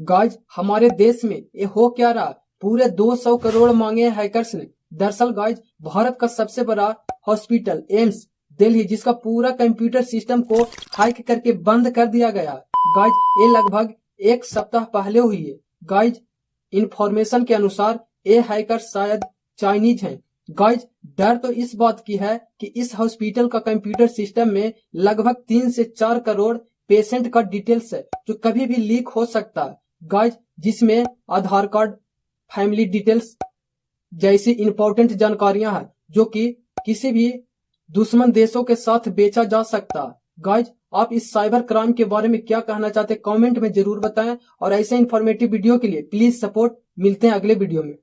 Guys हमारे देश में ये हो क्या रहा? पूरे 200 करोड़ मांगे हैकर्स ने। दरअसल गाइज़ भारत का सबसे बड़ा हॉस्पिटल एम्स दिल्ली, जिसका पूरा कंप्यूटर सिस्टम को हैक करके बंद कर दिया गया। गाइज़ ये लगभग एक सप्ताह पहले हुई है। गाइज़ इंफॉर्मेशन के अनुसार ये हैकर शायद चाइनीज़ हैं। गाइज़ डर तो इस बात की है कि इस हॉस्पिटल का कंप्यूटर सिस्टम में लगभग तीन से चार करोड़ पेशेंट का डिटेल्स है, जो कभी भी लीक हो सकता। है गाइज़ जिसमें आधार कार्ड फैमिली डिटेल्स जैसी इंपॉर्टेंट जानकारियाँ है, जो कि किसी भी दुश्मन देशों के साथ बेचा जा सकता है। गाइज़ आप इस साइबर क्राइम के बारे में क्या कहना चाहते हैं? कमेंट में ज़रूर बताएँ और ऐसे इन्फॉर्मेटिव वीडियो के लिए प्लीज़ सपोर्ट मिलते हैं अगले वीडियो में।